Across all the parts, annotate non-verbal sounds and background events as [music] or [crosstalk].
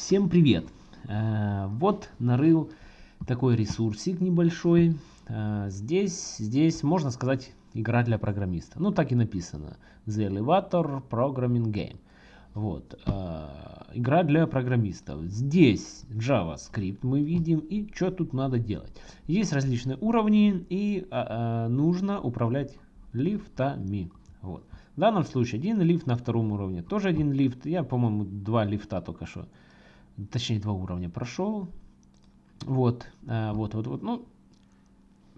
Всем привет! Э, вот нарыл такой ресурсик небольшой. Э, здесь, здесь можно сказать игра для программиста. Ну так и написано. The Elevator Programming Game. Вот. Э, игра для программистов. Здесь JavaScript мы видим и что тут надо делать. Есть различные уровни и нужно управлять лифтами. Вот. В данном случае один лифт на втором уровне, тоже один лифт. Я, по-моему, два лифта только что, точнее два уровня прошел. Вот, а, вот, вот, вот. Ну,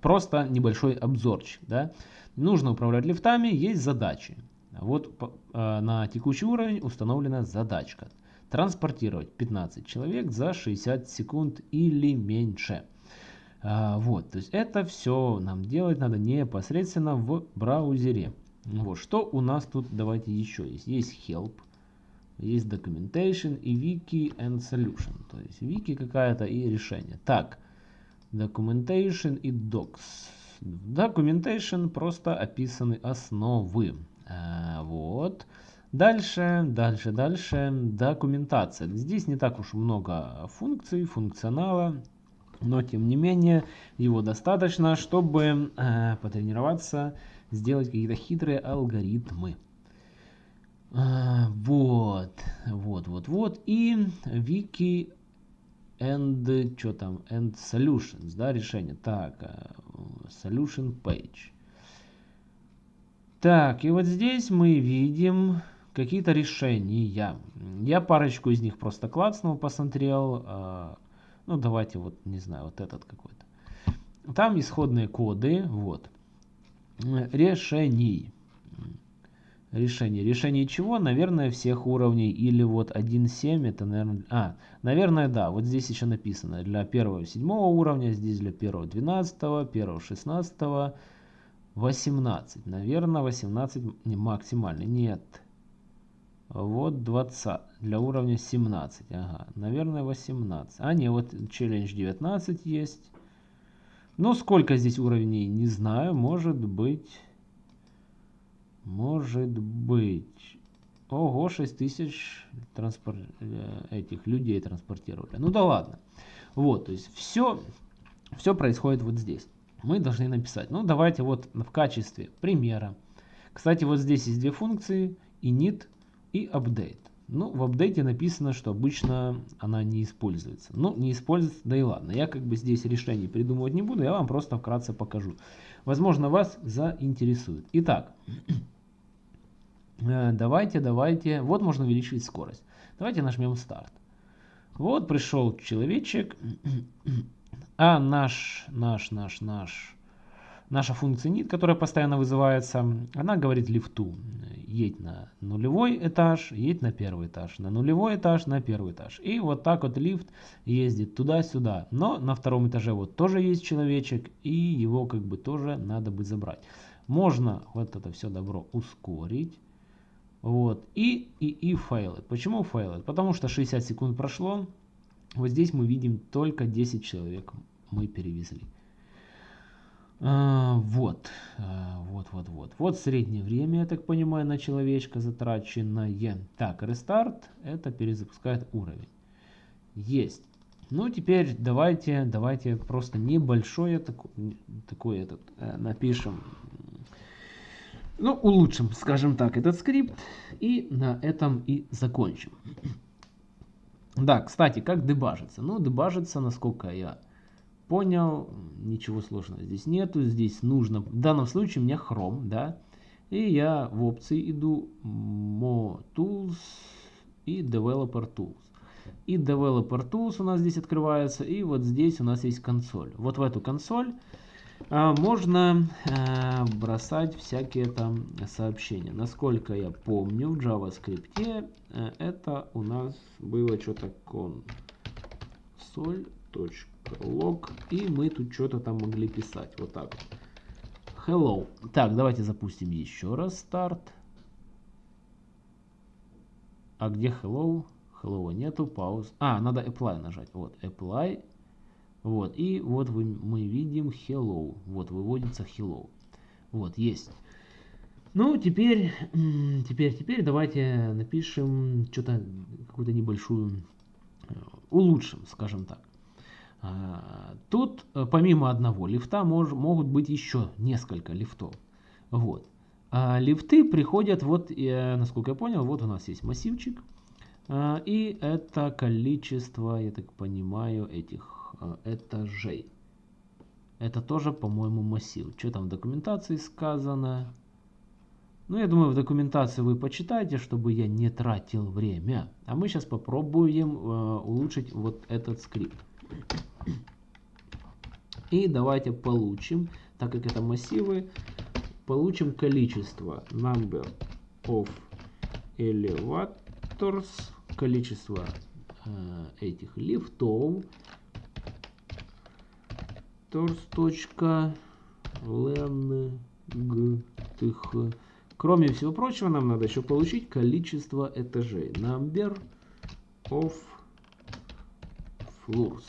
просто небольшой обзорчик, да. Нужно управлять лифтами, есть задачи. Вот а, на текущий уровень установлена задачка. Транспортировать 15 человек за 60 секунд или меньше. А, вот, то есть это все нам делать надо непосредственно в браузере. Вот, что у нас тут, давайте еще есть. Есть help, есть documentation и wiki and solution. То есть wiki какая-то и решение. Так, documentation и docs. Documentation просто описаны основы. А, вот. Дальше, дальше, дальше. Документация. Здесь не так уж много функций, функционала. Но тем не менее его достаточно, чтобы э, потренироваться сделать какие-то хитрые алгоритмы. А, вот, вот, вот, вот. И wiki and, что там, and solutions, да, решение. Так, э, solution page. Так, и вот здесь мы видим какие-то решения. Я парочку из них просто клацнул, посмотрел. А, ну, давайте вот, не знаю, вот этот какой-то. Там исходные коды, вот решений. Решение. Решение чего? Наверное, всех уровней. Или вот 1.7 это, наверное... А, наверное, да. Вот здесь еще написано. Для первого 7 уровня, здесь для первого 12, первого 16, 18. Наверное, 18 не, максимальный. Нет. Вот 20. Для уровня 17. Ага. Наверное, 18. А, не, вот челлендж 19 есть. Но сколько здесь уровней, не знаю. Может быть... Может быть... Ого, 6000 транспор... Э, этих людей транспортировали. Ну да ладно. Вот, то есть все, все происходит вот здесь. Мы должны написать. Ну давайте вот в качестве примера. Кстати, вот здесь есть две функции. init и update. Ну, в апдейте написано, что обычно она не используется. Ну, не используется, да и ладно. Я как бы здесь решений придумывать не буду, я вам просто вкратце покажу. Возможно, вас заинтересует. Итак, [clears throat] давайте, давайте. Вот можно увеличить скорость. Давайте нажмем старт. Вот пришел человечек, [clears throat] а наш, наш, наш, наш наша функция init, которая постоянно вызывается, она говорит лифту, едь на нулевой этаж, едь на первый этаж, на нулевой этаж, на первый этаж. И вот так вот лифт ездит туда-сюда. Но на втором этаже вот тоже есть человечек, и его как бы тоже надо бы забрать. Можно вот это все добро ускорить. Вот. И, и, и failed. Почему failed? Потому что 60 секунд прошло. Вот здесь мы видим только 10 человек мы перевезли. А, вот, а, вот, вот, вот. Вот среднее время, я так понимаю, на человечка затраченное. Так, рестарт, это перезапускает уровень. Есть. Ну, теперь давайте, давайте просто небольшое такое, такое этот, э, напишем. Ну, улучшим, скажем так, этот скрипт. И на этом и закончим. Да, кстати, как дебажится? Ну, дебажится, насколько я понял, ничего сложного здесь нету, здесь нужно, в данном случае у меня Chrome, да, и я в опции иду Mo Tools и Developer Tools. И Developer Tools у нас здесь открывается, и вот здесь у нас есть консоль. Вот в эту консоль можно а, бросать всякие там сообщения. Насколько я помню, в JavaScript а, это у нас было что-то консоль log, и мы тут что-то там могли писать. Вот так Hello. Так, давайте запустим еще раз старт. А где hello? Hello нету, пауз. А, надо apply нажать. Вот, apply. Вот, и вот вы, мы видим hello. Вот, выводится hello. Вот, есть. Ну, теперь, теперь, теперь давайте напишем что-то, какую-то небольшую улучшим, скажем так. А, тут э, помимо одного лифта мож, могут быть еще несколько лифтов. Вот. А лифты приходят, вот, я, насколько я понял, вот у нас есть массивчик. А, и это количество, я так понимаю, этих этажей. Это тоже, по-моему, массив. Что там в документации сказано? Ну, я думаю, в документации вы почитайте, чтобы я не тратил время. А мы сейчас попробуем э, улучшить вот этот скрипт. И давайте получим, так как это массивы, получим количество number of elevators, количество э, этих лифтов, tors.length. Кроме всего прочего, нам надо еще получить количество этажей. Number of floors.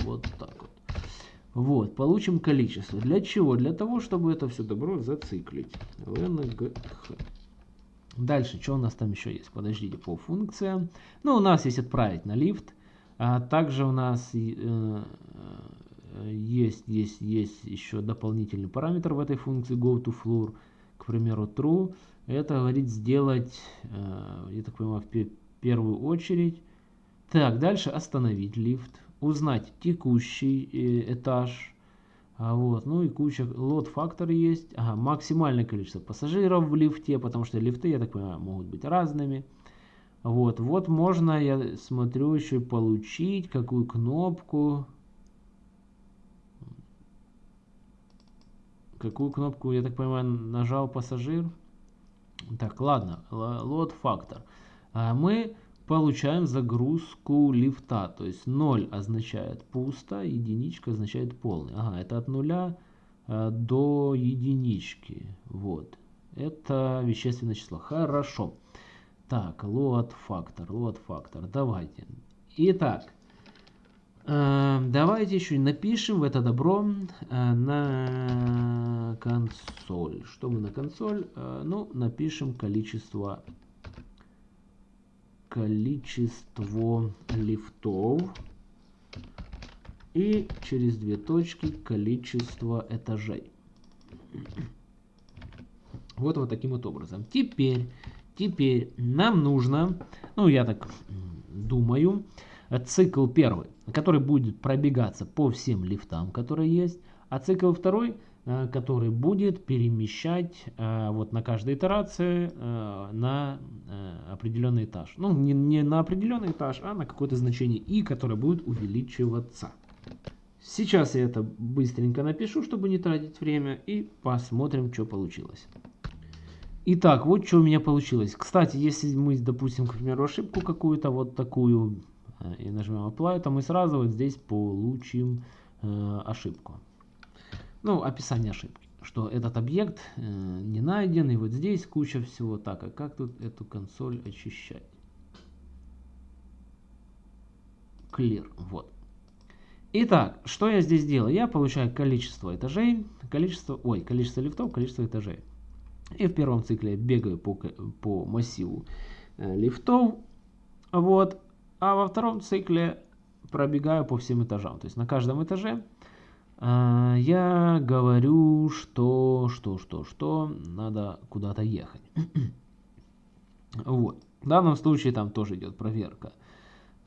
Вот так вот. Вот, получим количество. Для чего? Для того, чтобы это все добро зациклить. LNGH. Дальше, что у нас там еще есть? Подождите, по функциям. Ну, у нас есть отправить на лифт. А также у нас э, есть, есть, есть еще дополнительный параметр в этой функции GoToFloor. К примеру, true. Это говорит сделать, э, я так понимаю, в первую очередь. Так, дальше остановить лифт узнать текущий э, этаж. А вот, ну и куча лот фактор есть. Ага, максимальное количество пассажиров в лифте, потому что лифты, я так понимаю, могут быть разными. Вот, вот можно, я смотрю, еще получить какую кнопку. Какую кнопку, я так понимаю, нажал пассажир. Так, ладно, лот фактор. А мы получаем загрузку лифта. То есть 0 означает пусто, единичка означает полный. Ага, это от нуля э, до единички. Вот. Это вещественное число. Хорошо. Так, load фактор, load фактор. Давайте. Итак, давайте еще напишем в это добро э, на консоль. Что мы на консоль? Э, ну, напишем количество количество лифтов и через две точки количество этажей. Вот вот таким вот образом. Теперь, теперь нам нужно, ну я так думаю, цикл первый, который будет пробегаться по всем лифтам, которые есть, а цикл второй Э, который будет перемещать э, вот на каждой итерации э, на определенный этаж. Ну, не, не на определенный этаж, а на какое-то значение и, которое будет увеличиваться. Сейчас я это быстренько напишу, чтобы не тратить время, и посмотрим, что получилось. Итак, вот что у меня получилось. Кстати, если мы, допустим, к примеру, ошибку какую-то вот такую, и нажмем Apply, то мы сразу вот здесь получим э, ошибку ну, описание ошибки, что этот объект э, не найден, и вот здесь куча всего. Так, а как тут эту консоль очищать? Clear, вот. Итак, что я здесь делаю? Я получаю количество этажей, количество, ой, количество лифтов, количество этажей. И в первом цикле я бегаю по, по массиву э, лифтов, вот, а во втором цикле пробегаю по всем этажам. То есть на каждом этаже а, я говорю, что, что, что, что, надо куда-то ехать. [clears throat] вот. В данном случае там тоже идет проверка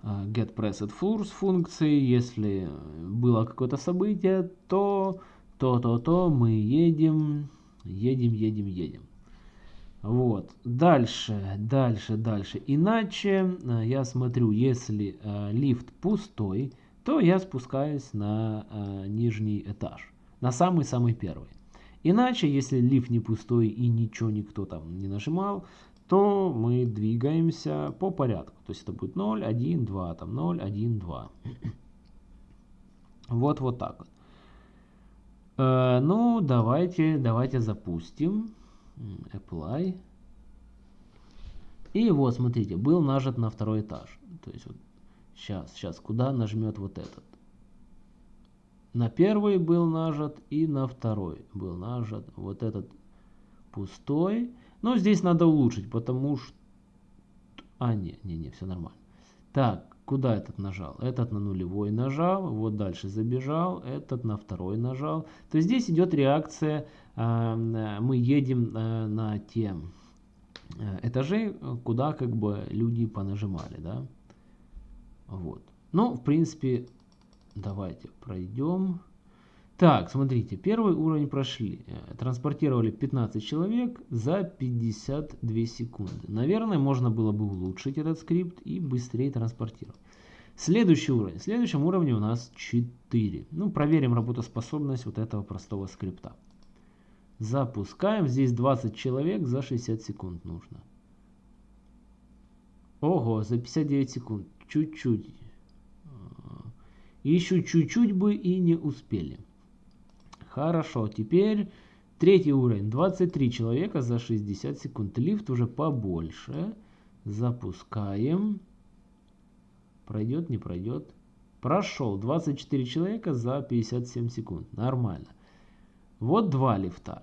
а, get pressed floors функции. Если было какое-то событие, то, то, то, то мы едем, едем, едем, едем. Вот. Дальше, дальше, дальше. Иначе а, я смотрю, если лифт пустой, то я спускаюсь на э, нижний этаж, на самый-самый первый. Иначе, если лифт не пустой и ничего никто там не нажимал, то мы двигаемся по порядку. То есть это будет 0, 1, 2, там 0, 1, 2. Вот, вот так вот. Э, ну, давайте, давайте запустим. Apply. И вот, смотрите, был нажат на второй этаж. То есть вот Сейчас, сейчас, куда нажмет вот этот? На первый был нажат и на второй был нажат. Вот этот пустой. Но здесь надо улучшить, потому что... А, не, не, не, все нормально. Так, Куда этот нажал? Этот на нулевой нажал, вот дальше забежал, этот на второй нажал. То есть здесь идет реакция, э, мы едем э, на те э, этажи, куда как бы люди понажимали, да. Вот. Ну, в принципе, давайте пройдем. Так, смотрите, первый уровень прошли. Транспортировали 15 человек за 52 секунды. Наверное, можно было бы улучшить этот скрипт и быстрее транспортировать. Следующий уровень. В следующем уровне у нас 4. Ну, проверим работоспособность вот этого простого скрипта. Запускаем. Здесь 20 человек за 60 секунд нужно. Ого, за 59 секунд. Чуть-чуть. Еще чуть-чуть бы и не успели. Хорошо, теперь третий уровень. 23 человека за 60 секунд. Лифт уже побольше. Запускаем. Пройдет, не пройдет. Прошел. 24 человека за 57 секунд. Нормально. Вот два лифта.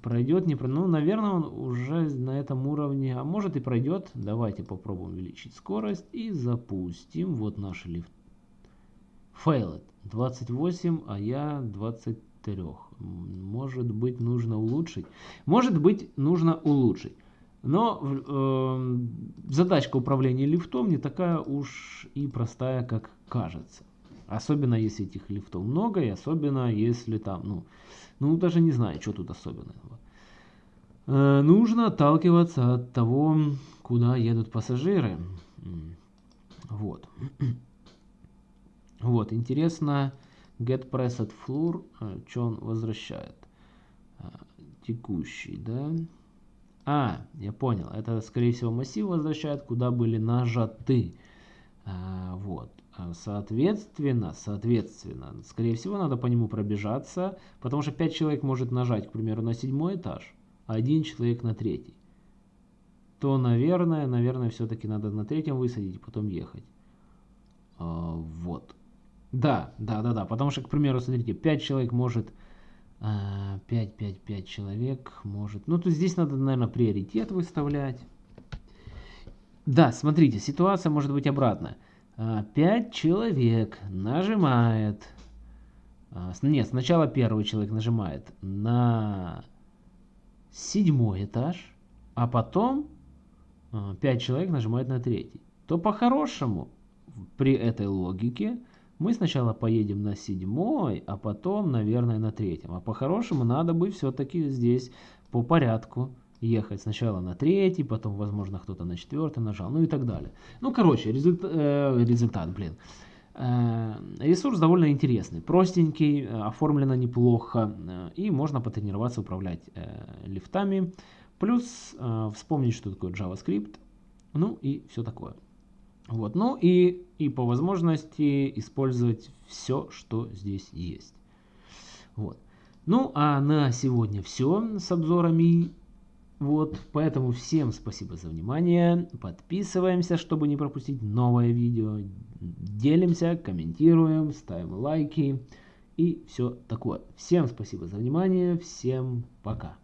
Пройдет, не пройдет. Ну, наверное, он уже на этом уровне. А может и пройдет. Давайте попробуем увеличить скорость. И запустим. Вот наш лифт. Failed. 28, а я 23. Может быть, нужно улучшить. Может быть, нужно улучшить. Но э, задачка управления лифтом не такая уж и простая, как кажется. Особенно если этих лифтов много, и особенно если там, ну, ну даже не знаю, что тут особенного. Э, нужно отталкиваться от того, куда едут пассажиры. Вот. Вот, интересно, get pressed floor, э, что он возвращает? Э, текущий, да? А, я понял. Это, скорее всего, массив возвращает, куда были нажаты. А, вот. Соответственно, соответственно, скорее всего, надо по нему пробежаться, потому что 5 человек может нажать, к примеру, на седьмой этаж, а один человек на третий. То, наверное, наверное, все-таки надо на третьем высадить, потом ехать. Вот. Да, да, да, да. Потому что, к примеру, смотрите, 5 человек может 5, 5, 5 человек может... Ну, то здесь надо, наверное, приоритет выставлять. Да, смотрите, ситуация может быть обратная. 5 а, человек нажимает... А, нет, сначала первый человек нажимает на седьмой этаж, а потом 5 а, человек нажимает на третий. То по-хорошему, при этой логике, мы сначала поедем на седьмой, а потом, наверное, на третьем. А по-хорошему надо бы все-таки здесь по порядку ехать. Сначала на третий, потом, возможно, кто-то на четвертый нажал, ну и так далее. Ну, короче, результ, э, результат, блин. Э, ресурс довольно интересный, простенький, оформлено неплохо, э, и можно потренироваться управлять э, лифтами. Плюс э, вспомнить, что такое JavaScript, ну и все такое. Вот. Ну и, и по возможности использовать все, что здесь есть. Вот. Ну а на сегодня все с обзорами. Вот, поэтому всем спасибо за внимание. Подписываемся, чтобы не пропустить новое видео. Делимся, комментируем, ставим лайки и все такое. Всем спасибо за внимание. Всем пока.